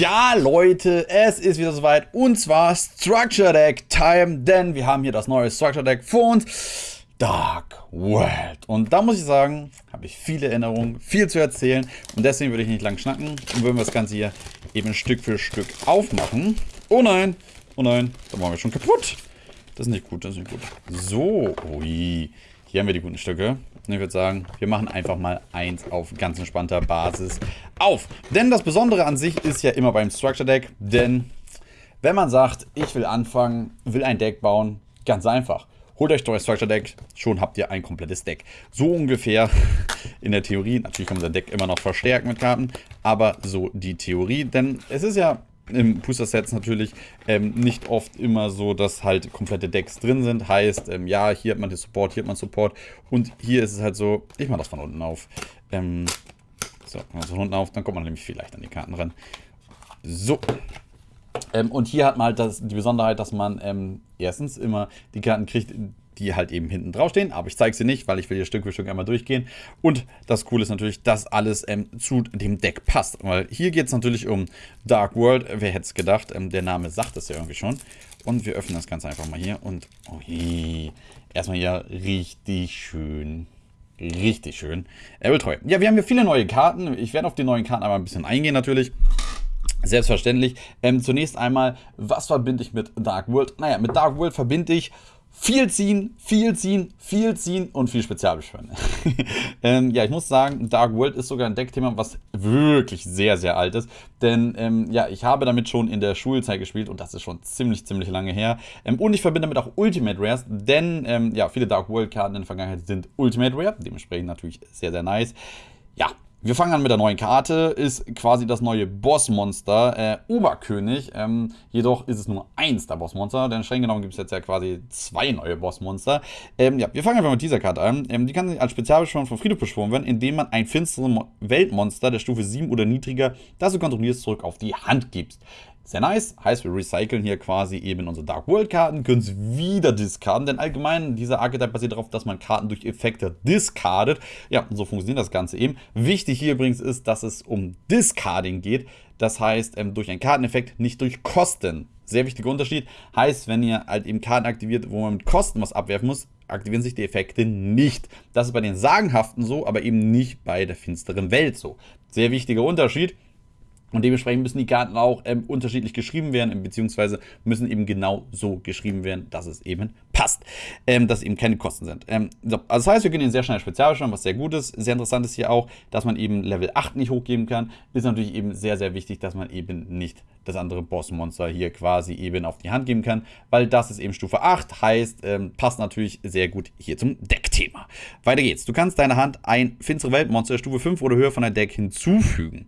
Ja, Leute, es ist wieder soweit und zwar Structure Deck Time, denn wir haben hier das neue Structure Deck vor uns, Dark World. Und da muss ich sagen, habe ich viele Erinnerungen, viel zu erzählen und deswegen würde ich nicht lang schnacken und würden wir das Ganze hier eben Stück für Stück aufmachen. Oh nein, oh nein, da waren wir schon kaputt. Das ist nicht gut, das ist nicht gut. So, ui, hier haben wir die guten Stücke. Ich würde sagen, wir machen einfach mal eins auf ganz entspannter Basis auf. Denn das Besondere an sich ist ja immer beim Structure Deck, denn wenn man sagt, ich will anfangen, will ein Deck bauen, ganz einfach. Holt euch euer Structure Deck, schon habt ihr ein komplettes Deck. So ungefähr in der Theorie. Natürlich kann man das Deck immer noch verstärken mit Karten, aber so die Theorie. Denn es ist ja im Booster-Sets natürlich ähm, nicht oft immer so, dass halt komplette Decks drin sind. Heißt, ähm, ja, hier hat man den Support, hier hat man Support. Und hier ist es halt so, ich mache das von unten auf. Ähm, so, von unten auf, dann kommt man nämlich viel leichter an die Karten ran. So. Ähm, und hier hat man halt das, die Besonderheit, dass man ähm, erstens immer die Karten kriegt, die halt eben hinten drauf stehen. Aber ich zeige sie nicht, weil ich will hier Stück für Stück einmal durchgehen. Und das Coole ist natürlich, dass alles ähm, zu dem Deck passt. Weil hier geht es natürlich um Dark World. Wer hätte es gedacht? Ähm, der Name sagt es ja irgendwie schon. Und wir öffnen das Ganze einfach mal hier. Und oh je, erstmal hier richtig schön. Richtig schön. Er will treu. Ja, wir haben hier viele neue Karten. Ich werde auf die neuen Karten einmal ein bisschen eingehen natürlich. Selbstverständlich. Ähm, zunächst einmal, was verbinde ich mit Dark World? Naja, mit Dark World verbinde ich viel ziehen, viel ziehen, viel ziehen und viel Spezialbeschwören. ähm, ja, ich muss sagen, Dark World ist sogar ein Deckthema, was wirklich sehr, sehr alt ist. Denn ähm, ja, ich habe damit schon in der Schulzeit gespielt und das ist schon ziemlich, ziemlich lange her. Ähm, und ich verbinde damit auch Ultimate Rares, denn ähm, ja, viele Dark World Karten in der Vergangenheit sind Ultimate Rare, dementsprechend natürlich sehr, sehr nice. Ja, wir fangen an mit der neuen Karte, ist quasi das neue Bossmonster, äh, Oberkönig. Ähm, jedoch ist es nur eins der Bossmonster, denn streng genommen gibt es jetzt ja quasi zwei neue Bossmonster. Ähm, ja, wir fangen einfach mit dieser Karte an. Ähm, die kann als Spezialbeschwörung von Friedhof beschworen werden, indem man ein finsteres Weltmonster der Stufe 7 oder niedriger, das du kontrollierst, zurück auf die Hand gibst. Sehr nice. Heißt, wir recyceln hier quasi eben unsere Dark World Karten, können sie wieder discarden, denn allgemein dieser Archetype basiert darauf, dass man Karten durch Effekte discardet. Ja, so funktioniert das Ganze eben. Wichtig hier übrigens ist, dass es um Discarding geht. Das heißt, ähm, durch einen Karteneffekt, nicht durch Kosten. Sehr wichtiger Unterschied. Heißt, wenn ihr halt eben Karten aktiviert, wo man mit Kosten was abwerfen muss, aktivieren sich die Effekte nicht. Das ist bei den Sagenhaften so, aber eben nicht bei der finsteren Welt so. Sehr wichtiger Unterschied. Und dementsprechend müssen die Karten auch ähm, unterschiedlich geschrieben werden, beziehungsweise müssen eben genau so geschrieben werden, dass es eben passt. Ähm, dass eben keine Kosten sind. Ähm, so, also das heißt, wir können ihn sehr schnell spezial schauen, was sehr gut ist. Sehr interessant ist hier auch, dass man eben Level 8 nicht hochgeben kann. Ist natürlich eben sehr, sehr wichtig, dass man eben nicht das andere Bossmonster hier quasi eben auf die Hand geben kann, weil das ist eben Stufe 8, heißt, ähm, passt natürlich sehr gut hier zum Deckthema. Weiter geht's. Du kannst deiner Hand ein finstere Weltmonster Stufe 5 oder höher von der Deck hinzufügen.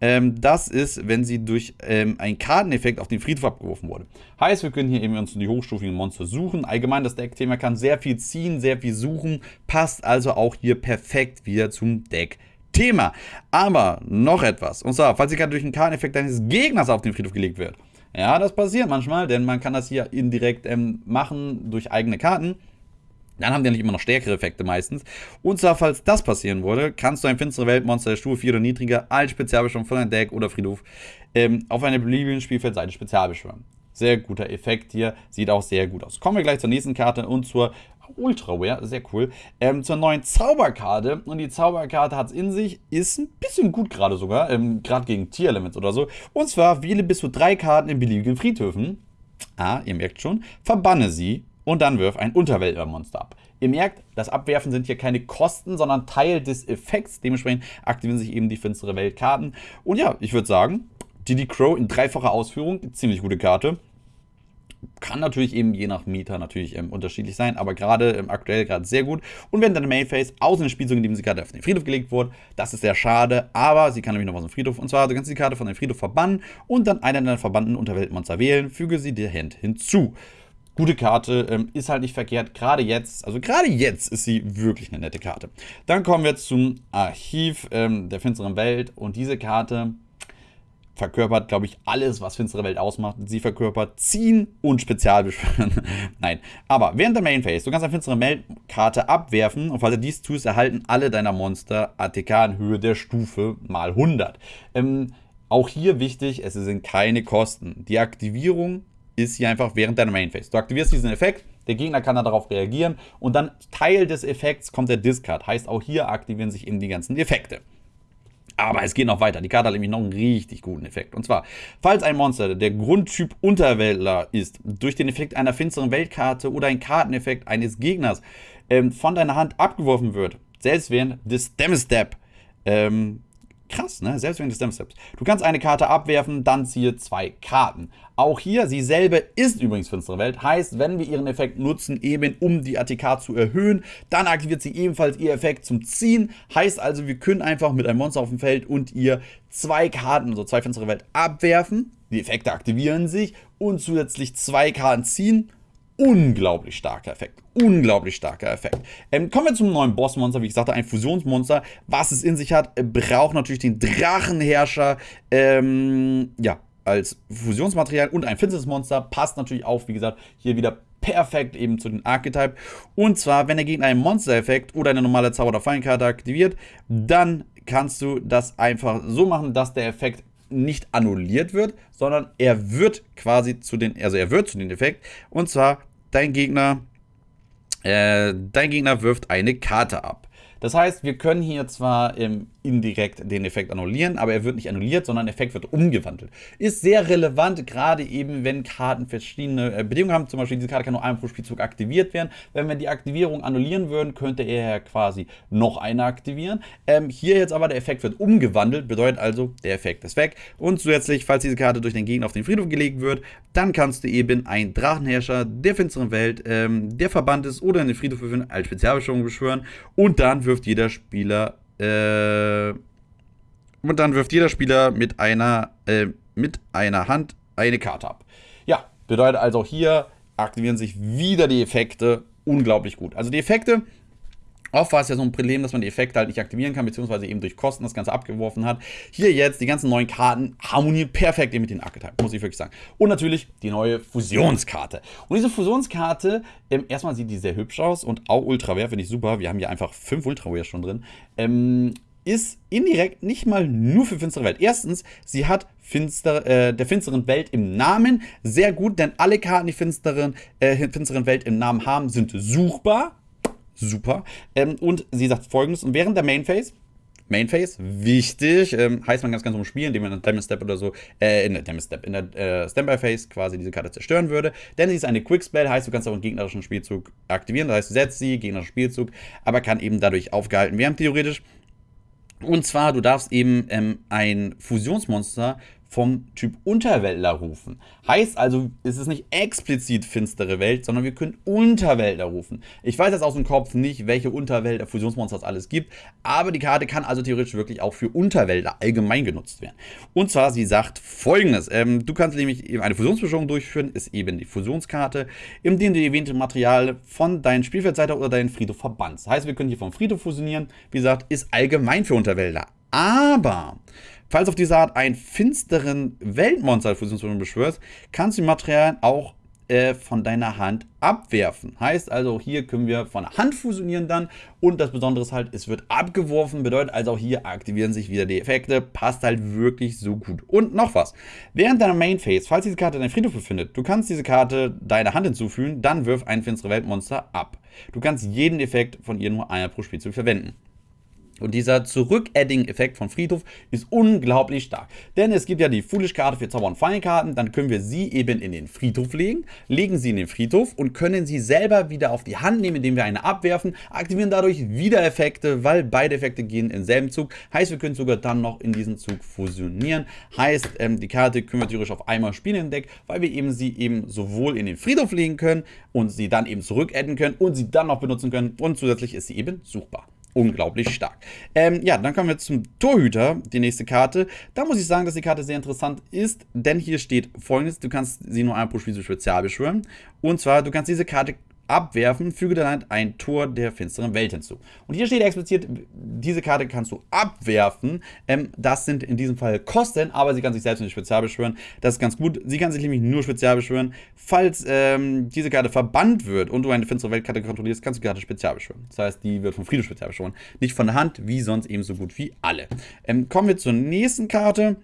Ähm, das ist, wenn sie durch ähm, einen Karteneffekt auf den Friedhof abgeworfen wurde. Heißt, wir können hier eben uns die hochstufigen Monster suchen. Allgemein, das Deckthema kann sehr viel ziehen, sehr viel suchen, passt also auch hier perfekt wieder zum Deckthema. Aber noch etwas, und zwar, falls die Karte durch einen Karteneffekt deines Gegners auf den Friedhof gelegt wird. Ja, das passiert manchmal, denn man kann das hier indirekt ähm, machen durch eigene Karten. Dann haben die nicht immer noch stärkere Effekte meistens. Und zwar, falls das passieren würde, kannst du ein finstere Weltmonster der Stufe 4 oder niedriger als Spezialbeschwörung von deinem Deck oder Friedhof ähm, auf einer beliebigen Spielfeldseite Spezialbeschwören. Sehr guter Effekt hier, sieht auch sehr gut aus. Kommen wir gleich zur nächsten Karte und zur Ultra Rare, sehr cool, ähm, zur neuen Zauberkarte. Und die Zauberkarte hat es in sich, ist ein bisschen gut gerade sogar, ähm, gerade gegen Tier-Elements oder so. Und zwar wähle bis zu drei Karten in beliebigen Friedhöfen. Ah, ihr merkt schon, verbanne sie und dann wirf ein Unterweltmonster ab. Ihr merkt, das Abwerfen sind hier keine Kosten, sondern Teil des Effekts. Dementsprechend aktivieren sich eben die finstere Weltkarten. Und ja, ich würde sagen, Diddy Crow in dreifacher Ausführung, ziemlich gute Karte. Kann natürlich eben je nach Mieter natürlich ähm, unterschiedlich sein, aber gerade ähm, aktuell gerade sehr gut. Und wenn deine Mainface aus dem Spielzug, in dem sie gerade auf den Friedhof gelegt wurde, das ist sehr schade, aber sie kann nämlich noch aus dem Friedhof. Und zwar, du kannst die Karte von dem Friedhof verbannen und dann einen deiner verbannten Unterweltmonster wählen, füge sie der Hand hinzu gute Karte, ähm, ist halt nicht verkehrt. Gerade jetzt, also gerade jetzt ist sie wirklich eine nette Karte. Dann kommen wir zum Archiv ähm, der finsteren Welt und diese Karte verkörpert, glaube ich, alles, was finstere Welt ausmacht. Sie verkörpert Ziehen und Spezialbeschwören. Nein, aber während der Main Phase, du kannst eine finstere Weltkarte abwerfen und falls du dies tust, erhalten alle deiner Monster ATK in Höhe der Stufe mal 100. Ähm, Auch hier wichtig, es sind keine Kosten. Die Aktivierung ist hier einfach während deiner Main Phase. Du aktivierst diesen Effekt, der Gegner kann darauf reagieren und dann Teil des Effekts kommt der Discard. Heißt, auch hier aktivieren sich eben die ganzen Effekte. Aber es geht noch weiter. Die Karte hat nämlich noch einen richtig guten Effekt. Und zwar, falls ein Monster der Grundtyp Unterwäldler ist, durch den Effekt einer finsteren Weltkarte oder ein Karteneffekt eines Gegners ähm, von deiner Hand abgeworfen wird, selbst während des Stem Step, ähm, Krass, ne? Selbst während des Stem Steps. Du kannst eine Karte abwerfen, dann ziehe zwei Karten. Auch hier, sie selber ist übrigens Finstere Welt. Heißt, wenn wir ihren Effekt nutzen, eben um die ATK zu erhöhen, dann aktiviert sie ebenfalls ihr Effekt zum Ziehen. Heißt also, wir können einfach mit einem Monster auf dem Feld und ihr zwei Karten, also zwei Finstere Welt, abwerfen. Die Effekte aktivieren sich und zusätzlich zwei Karten ziehen unglaublich starker Effekt. Unglaublich starker Effekt. Ähm, kommen wir zum neuen Bossmonster. Wie ich sagte, ein Fusionsmonster. Was es in sich hat, braucht natürlich den Drachenherrscher. Ähm, ja, als Fusionsmaterial und ein finsteres Monster. Passt natürlich auch, wie gesagt, hier wieder perfekt eben zu den Archetype. Und zwar, wenn der Gegner einen Monster-Effekt oder eine normale Zauber- oder Fallenkarte aktiviert, dann kannst du das einfach so machen, dass der Effekt nicht annulliert wird, sondern er wird quasi zu den, also er wird zu den Effekt. Und zwar, dein Gegner, äh, dein Gegner wirft eine Karte ab. Das heißt, wir können hier zwar ähm, indirekt den Effekt annullieren, aber er wird nicht annulliert, sondern der Effekt wird umgewandelt. Ist sehr relevant, gerade eben, wenn Karten verschiedene äh, Bedingungen haben. Zum Beispiel, diese Karte kann nur einmal pro Spielzug aktiviert werden. Wenn wir die Aktivierung annullieren würden, könnte er ja quasi noch eine aktivieren. Ähm, hier jetzt aber der Effekt wird umgewandelt, bedeutet also, der Effekt ist weg. Und zusätzlich, falls diese Karte durch den Gegner auf den Friedhof gelegt wird, dann kannst du eben einen Drachenherrscher der finsteren Welt, ähm, der verbannt ist oder in den Friedhof als Spezialbeschwörung beschwören und dann wirft jeder Spieler äh, und dann wirft jeder Spieler mit einer, äh, mit einer Hand eine Karte ab. Ja, bedeutet also hier aktivieren sich wieder die Effekte unglaublich gut. Also die Effekte Oft war es ja so ein Problem, dass man die Effekte halt nicht aktivieren kann, beziehungsweise eben durch Kosten das Ganze abgeworfen hat. Hier jetzt, die ganzen neuen Karten harmonieren perfekt mit den Archetypen, muss ich wirklich sagen. Und natürlich die neue Fusionskarte. Und diese Fusionskarte, ähm, erstmal sieht die sehr hübsch aus und auch Ultra Rare finde ich super. Wir haben hier einfach fünf Ultra Rare schon drin. Ähm, ist indirekt nicht mal nur für finstere Welt. Erstens, sie hat finster, äh, der finsteren Welt im Namen. Sehr gut, denn alle Karten, die finsteren, äh, finsteren Welt im Namen haben, sind suchbar super. Ähm, und sie sagt folgendes: Und während der Main Phase, Main Phase, wichtig, ähm, heißt man ganz ganz umspielen, indem man in der Damage Step oder so, äh, in der Damage Step, in der äh, Standby Phase quasi diese Karte zerstören würde. Denn sie ist eine Quick Spell, heißt du kannst auch einen gegnerischen Spielzug aktivieren, das heißt du setzt sie, gegnerischen Spielzug, aber kann eben dadurch aufgehalten werden, theoretisch. Und zwar, du darfst eben ähm, ein Fusionsmonster vom Typ Unterweltler rufen. Heißt also, es ist nicht explizit finstere Welt, sondern wir können Unterweltler rufen. Ich weiß jetzt aus dem Kopf nicht, welche Unterweltler Fusionsmonster es alles gibt, aber die Karte kann also theoretisch wirklich auch für Unterweltler allgemein genutzt werden. Und zwar, sie sagt folgendes. Ähm, du kannst nämlich eben eine Fusionsbeschwörung durchführen, ist eben die Fusionskarte, indem du die erwähnte Material von deinem Spielfeldseiter oder deinen Friedhof verbannst. Heißt, wir können hier vom Friedhof fusionieren. Wie gesagt, ist allgemein für Unterwälder. Aber Falls auf diese Art ein finsteren Weltmonster-Fusionsproblem beschwörst, kannst du die Materialien auch äh, von deiner Hand abwerfen. Heißt also, hier können wir von der Hand fusionieren dann. Und das Besondere ist halt, es wird abgeworfen. Bedeutet also, auch hier aktivieren sich wieder die Effekte. Passt halt wirklich so gut. Und noch was. Während deiner Main Phase, falls diese Karte deinen Friedhof befindet, du kannst diese Karte deiner Hand hinzufügen, dann wirf ein finstere Weltmonster ab. Du kannst jeden Effekt von ihr nur einmal pro Spielzug verwenden. Und dieser Zurück-Adding-Effekt von Friedhof ist unglaublich stark. Denn es gibt ja die Foolish-Karte für Zauber- und Fallenkarten, dann können wir sie eben in den Friedhof legen, legen sie in den Friedhof und können sie selber wieder auf die Hand nehmen, indem wir eine abwerfen, aktivieren dadurch wieder Effekte, weil beide Effekte gehen im selben Zug. Heißt, wir können sogar dann noch in diesen Zug fusionieren. Heißt, ähm, die Karte können wir theoretisch auf einmal spielen im Deck, weil wir eben sie eben sowohl in den Friedhof legen können und sie dann eben zurück-adden können und sie dann noch benutzen können und zusätzlich ist sie eben suchbar unglaublich stark. Ähm, ja, dann kommen wir zum Torhüter, die nächste Karte. Da muss ich sagen, dass die Karte sehr interessant ist, denn hier steht folgendes, du kannst sie nur ein pro Spiel spezial beschwören. Und zwar, du kannst diese Karte abwerfen, füge dann halt ein Tor der finsteren Welt hinzu. Und hier steht explizit, diese Karte kannst du abwerfen. Ähm, das sind in diesem Fall Kosten, aber sie kann sich selbst nicht spezial beschwören. Das ist ganz gut. Sie kann sich nämlich nur spezial beschwören. Falls ähm, diese Karte verbannt wird und du eine finstere Weltkarte kontrollierst, kannst du die Karte spezial beschwören. Das heißt, die wird vom Friedhof spezial beschworen. Nicht von der Hand, wie sonst ebenso gut wie alle. Ähm, kommen wir zur nächsten Karte.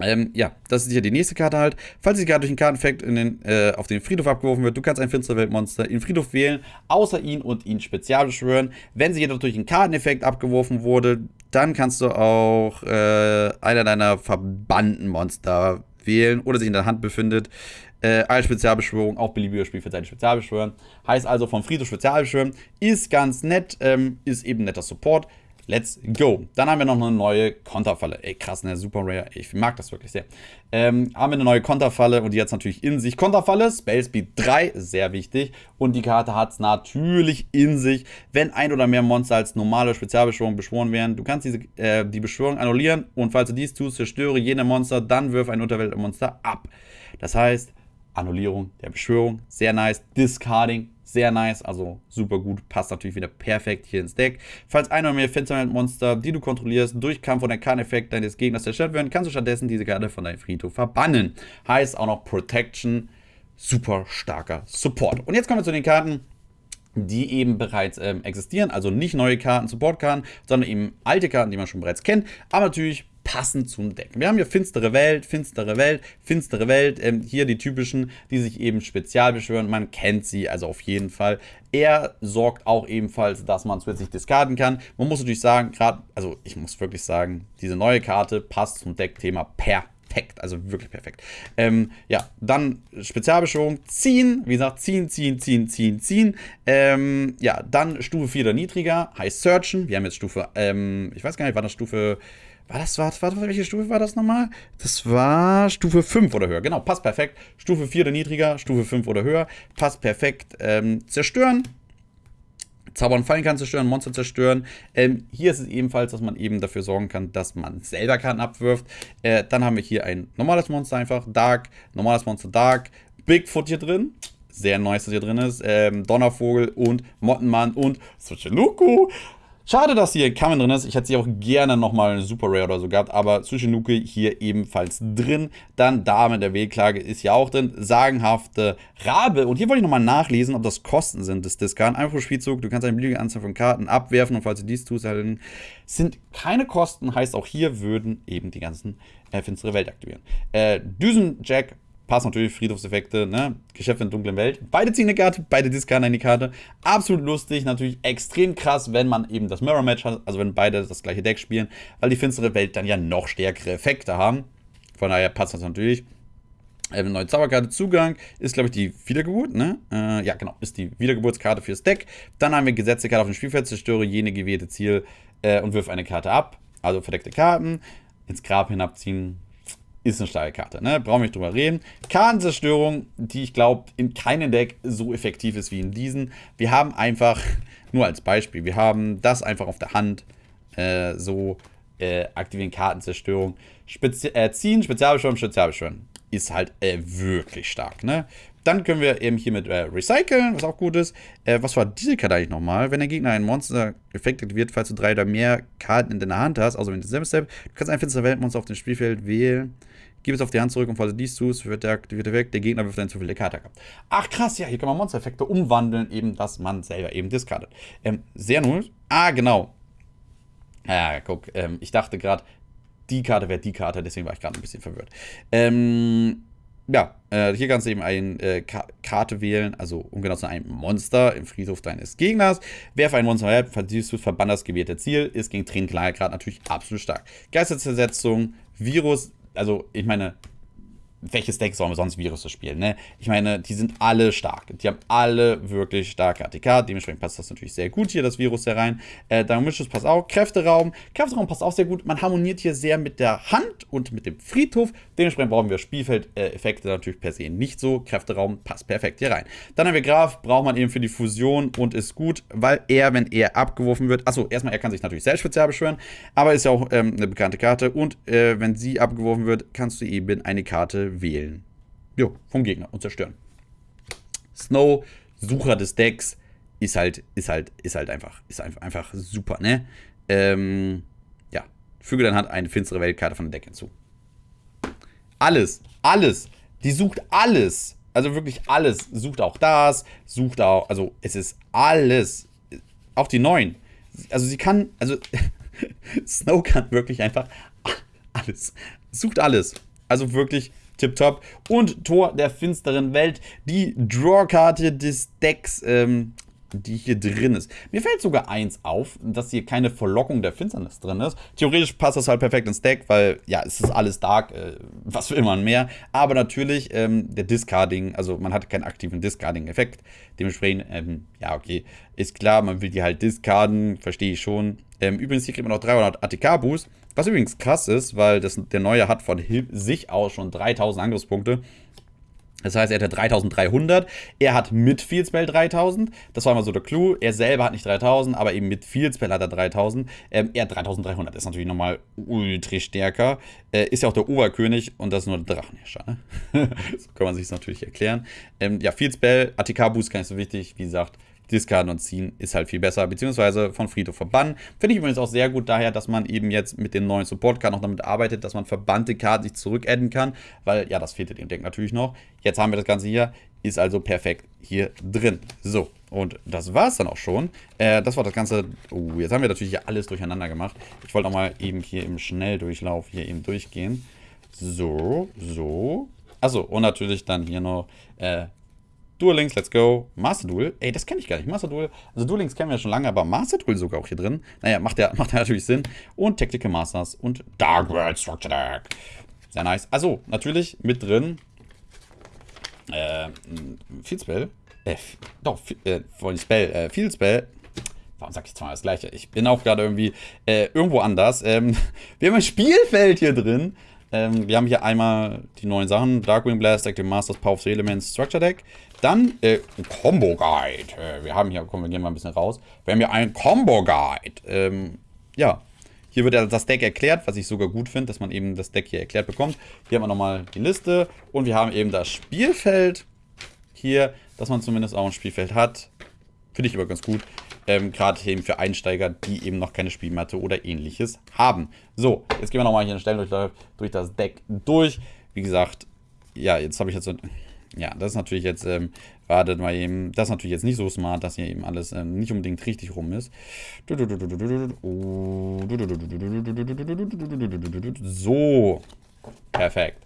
Ähm, ja, das ist hier die nächste Karte halt. Falls die Karte durch einen Karteneffekt den, äh, auf den Friedhof abgeworfen wird, du kannst ein Finsterweltmonster in den Friedhof wählen, außer ihn und ihn spezial beschwören. Wenn sie jedoch durch einen Karteneffekt abgeworfen wurde, dann kannst du auch äh, einer deiner verbannten Monster wählen oder sich in der Hand befindet. Äh, eine Spezialbeschwörung, auch beliebiger Spiel für seine Spezialbeschwören. Heißt also vom Friedhof Spezialbeschwören. Ist ganz nett, ähm, ist eben netter Support. Let's go. Dann haben wir noch eine neue Konterfalle. Ey, krass, eine Super Rare. Ich mag das wirklich sehr. Ähm, haben wir eine neue Konterfalle und die hat es natürlich in sich. Konterfalle, Spellspeed 3, sehr wichtig. Und die Karte hat es natürlich in sich, wenn ein oder mehr Monster als normale Spezialbeschwörung beschworen werden. Du kannst diese, äh, die Beschwörung annullieren und falls du dies tust, zerstöre jene Monster, dann wirf ein Unterweltmonster ab. Das heißt, Annullierung der Beschwörung, sehr nice. Discarding, sehr nice, also super gut, passt natürlich wieder perfekt hier ins Deck. Falls ein oder mehr Finsterwelt-Monster, die du kontrollierst, durch Kampf oder Karteneffekt deines Gegners zerstört werden, kannst du stattdessen diese Karte von deinem Friedhof verbannen. Heißt auch noch Protection, super starker Support. Und jetzt kommen wir zu den Karten, die eben bereits ähm, existieren, also nicht neue Karten, Support-Karten, sondern eben alte Karten, die man schon bereits kennt, aber natürlich passend zum Deck. Wir haben hier finstere Welt, finstere Welt, finstere Welt. Ähm, hier die typischen, die sich eben spezial beschwören. Man kennt sie also auf jeden Fall. Er sorgt auch ebenfalls, dass man zusätzlich diskarden kann. Man muss natürlich sagen, gerade, also ich muss wirklich sagen, diese neue Karte passt zum Deckthema perfekt. Also wirklich perfekt. Ähm, ja, dann Spezialbeschwörung, ziehen. Wie gesagt, ziehen, ziehen, ziehen, ziehen, ziehen. Ähm, ja, dann Stufe 4 oder niedriger, heißt Searchen. Wir haben jetzt Stufe, ähm, ich weiß gar nicht, war das Stufe war das, war, war, welche Stufe war das nochmal? Das war Stufe 5 oder höher. Genau, passt perfekt. Stufe 4 oder niedriger, Stufe 5 oder höher. Passt perfekt. Ähm, zerstören. Zauber und Fallen kann zerstören, Monster zerstören. Ähm, hier ist es ebenfalls, dass man eben dafür sorgen kann, dass man selber Karten abwirft. Äh, dann haben wir hier ein normales Monster einfach. Dark, normales Monster Dark. Bigfoot hier drin sehr nice, dass hier drin ist. Ähm, Donnervogel und Mottenmann und Suchinuku. Schade, dass hier Kamen drin ist. Ich hätte sie auch gerne nochmal eine Super Rare oder so gehabt, aber Tsushinuke hier ebenfalls drin. Dann Dame der Wehklage ist ja auch drin. Sagenhafte Rabe. Und hier wollte ich nochmal nachlesen, ob das Kosten sind des Discard. Einfach pro Spielzug, du kannst eine beliebige Anzahl von Karten abwerfen und falls du dies tust, halt, sind keine Kosten. Heißt, auch hier würden eben die ganzen äh, finstere Welt aktivieren. Äh, Düsenjack Passt natürlich, Friedhofseffekte, ne? Geschäft in dunklen Welt. Beide ziehen eine Karte, beide diskarden eine Karte. Absolut lustig, natürlich extrem krass, wenn man eben das Mirror-Match hat, also wenn beide das gleiche Deck spielen, weil die finstere Welt dann ja noch stärkere Effekte haben. Von daher passt das natürlich. Äh, eine neue Zauberkarte Zugang ist, glaube ich, die Wiedergeburt, ne? Äh, ja, genau, ist die Wiedergeburtskarte fürs Deck. Dann haben wir Gesetzekarte auf dem Spielfeld, zerstöre jene gewählte Ziel äh, und wirf eine Karte ab. Also verdeckte Karten. Ins Grab hinabziehen, ist eine starke Karte, ne? Brauchen wir nicht drüber reden. Kartenzerstörung, die ich glaube in keinem Deck so effektiv ist wie in diesen. Wir haben einfach, nur als Beispiel, wir haben das einfach auf der Hand, äh, so äh, aktivieren Kartenzerstörung. Spezi äh, ziehen, Spezialbeschwören, Spezialbeschwören. Ist halt äh, wirklich stark, ne? Dann können wir eben hier mit äh, recyceln, was auch gut ist. Äh, was war diese Karte eigentlich nochmal? Wenn der Gegner einen Monster-Effekt aktiviert, falls du drei oder mehr Karten in deiner Hand hast, also wenn du Step, du kannst ein finsterer Weltmonster auf dem Spielfeld wählen. Gib es auf die Hand zurück und falls du dies tust, wird der aktivierte weg. Der Gegner wirft zu viele Karte ab. Ach krass, ja, hier kann man Monster-Effekte umwandeln, eben, dass man selber eben discardet. Ähm, sehr null. Ah, genau. Ja, guck, ähm, ich dachte gerade, die Karte wäre die Karte, deswegen war ich gerade ein bisschen verwirrt. Ähm, ja, äh, hier kannst du eben eine äh, Karte wählen, also um genau zu sein, ein Monster im Friedhof deines Gegners. Werfe ein Monster her, verdienst du verbann das gewählte Ziel, ist gegen Tränenklage gerade natürlich absolut stark. Geisterzersetzung, Virus, also ich meine, welches Deck sollen wir sonst Virus spielen, ne? Ich meine, die sind alle stark. Die haben alle wirklich starke ATK. Dementsprechend passt das natürlich sehr gut hier, das Virus herein. Äh, Dynamisches passt auch. Kräfteraum. Kräfteraum passt auch sehr gut. Man harmoniert hier sehr mit der Hand und mit dem Friedhof. Dementsprechend brauchen wir Spielfeldeffekte natürlich per se nicht so. Kräfteraum passt perfekt hier rein. Dann haben wir Graf. Braucht man eben für die Fusion und ist gut, weil er, wenn er abgeworfen wird, achso, erstmal, er kann sich natürlich selbst spezial beschwören, aber ist ja auch ähm, eine bekannte Karte. Und äh, wenn sie abgeworfen wird, kannst du eben eine Karte wählen. Jo, vom Gegner und zerstören. Snow, Sucher des Decks, ist halt, ist halt, ist halt einfach, ist einfach, einfach super, ne? Ähm, ja. Füge dann halt eine finstere Weltkarte von dem Deck hinzu. Alles, alles. Die sucht alles. Also wirklich alles. Sucht auch das, sucht auch, also es ist alles. Auch die neuen. Also sie kann, also Snow kann wirklich einfach alles. Sucht alles. Also wirklich tipptopp. Und Tor der finsteren Welt, die Draw-Karte des Decks, ähm, die hier drin ist. Mir fällt sogar eins auf, dass hier keine Verlockung der Finsternis drin ist. Theoretisch passt das halt perfekt ins Deck, weil ja, es ist alles Dark, äh, was will man mehr. Aber natürlich ähm, der Discarding, also man hat keinen aktiven Discarding-Effekt. Dementsprechend, ähm, ja, okay, ist klar, man will die halt discarden, verstehe ich schon. Ähm, übrigens, hier kriegt man noch 300 ATK-Boost, was übrigens krass ist, weil das, der neue hat von sich aus schon 3000 Angriffspunkte. Das heißt, er hatte 3300. Er hat mit Fieldspell 3000. Das war immer so der Clou. Er selber hat nicht 3000, aber eben mit Fieldspell hat er 3000. Ähm, er hat 3300. Das ist natürlich nochmal ultra stärker. Äh, ist ja auch der Oberkönig und das ist nur der Drachenherrscher. Ne? so kann man sich das natürlich erklären. Ähm, ja, Fieldspell, ATK-Boost gar nicht so wichtig. Wie gesagt, discarden und ziehen ist halt viel besser, beziehungsweise von Friedhof verbannen. Finde ich übrigens auch sehr gut daher, dass man eben jetzt mit den neuen Support-Karten noch damit arbeitet, dass man verbannte Karten sich zurückadden kann, weil ja, das fehlte dem Deck natürlich noch. Jetzt haben wir das Ganze hier, ist also perfekt hier drin. So, und das war es dann auch schon. Äh, das war das Ganze, oh, jetzt haben wir natürlich hier alles durcheinander gemacht. Ich wollte auch mal eben hier im Schnelldurchlauf hier eben durchgehen. So, so. Achso, und natürlich dann hier noch äh, Duel Links, let's go. Master Duel, ey, das kenne ich gar nicht. Master Duel, also Duel Links kennen wir ja schon lange, aber Master Duel sogar auch hier drin. Naja, macht ja, macht ja natürlich Sinn. Und Tactical Masters und Dark World Structure Deck. Sehr nice. Also, natürlich mit drin. Äh, Field Spell. Äh, doch, äh, vorhin Spell, äh, Field Spell. Warum sag ich zweimal das gleiche? Ich bin auch gerade irgendwie äh, irgendwo anders. Ähm, wir haben ein Spielfeld hier drin. Ähm, wir haben hier einmal die neuen Sachen. Darkwing Blast, Active Masters, Power of the Elements, Structure Deck. Dann äh, Combo Guide. Äh, wir haben hier, komm, wir gehen mal ein bisschen raus. Wir haben hier einen Combo Guide. Ähm, ja, hier wird das Deck erklärt, was ich sogar gut finde, dass man eben das Deck hier erklärt bekommt. Hier haben wir nochmal die Liste und wir haben eben das Spielfeld hier, dass man zumindest auch ein Spielfeld hat. Finde ich aber ganz gut. Ähm, Gerade eben für Einsteiger, die eben noch keine Spielmatte oder ähnliches haben. So, jetzt gehen wir nochmal hier einen Stellendurchlauf durch das Deck durch. Wie gesagt, ja, jetzt habe ich jetzt so ja, das ist natürlich jetzt, ähm, wartet mal eben, das ist natürlich jetzt nicht so smart, dass hier eben alles ähm, nicht unbedingt richtig rum ist. So, perfekt.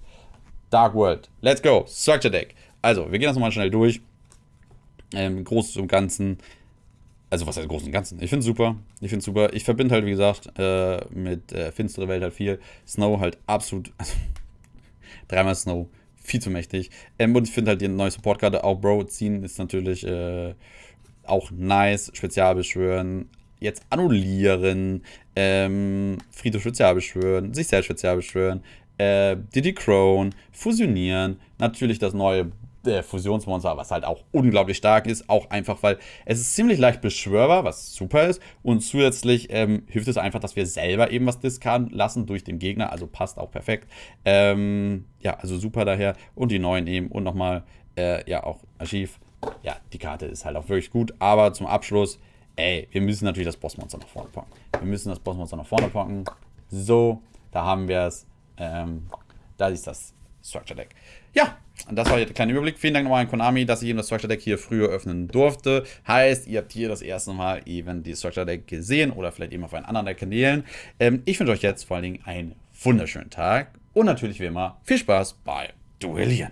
Dark World, let's go, Structure Deck. Also, wir gehen das nochmal schnell durch. Ähm, Großes und Ganzen. Also, was heißt Großen und Ganzen? Ich finde super. Ich finde super. Ich verbinde halt, wie gesagt, äh, mit äh, Finstere Welt halt viel. Snow halt absolut. Also, dreimal Snow viel zu mächtig. Ähm, und ich finde halt die neue Supportkarte, auch Bro ziehen, ist natürlich äh, auch nice. Spezialbeschwören, jetzt annullieren, ähm, Friedhof Spezialbeschwören, sich selbst Spezialbeschwören, äh, Diddy Crown, fusionieren, natürlich das neue äh, Fusionsmonster, was halt auch unglaublich stark ist, auch einfach, weil es ist ziemlich leicht beschwörbar, was super ist, und zusätzlich ähm, hilft es einfach, dass wir selber eben was diskarden lassen durch den Gegner, also passt auch perfekt. Ähm, ja, also super daher, und die neuen eben, und nochmal, äh, ja, auch Archiv. Ja, die Karte ist halt auch wirklich gut, aber zum Abschluss, ey, wir müssen natürlich das Bossmonster nach vorne packen. Wir müssen das Bossmonster nach vorne packen. So, da haben wir es. Ähm, da ist das Structure Deck. Ja, das war hier der kleine Überblick. Vielen Dank nochmal an Konami, dass ich eben das Structure Deck hier früher öffnen durfte. Heißt, ihr habt hier das erste Mal eben die Structure Deck gesehen oder vielleicht eben auf einen anderen der Kanälen. Ähm, ich wünsche euch jetzt vor allen Dingen einen wunderschönen Tag und natürlich wie immer viel Spaß bei Duellieren.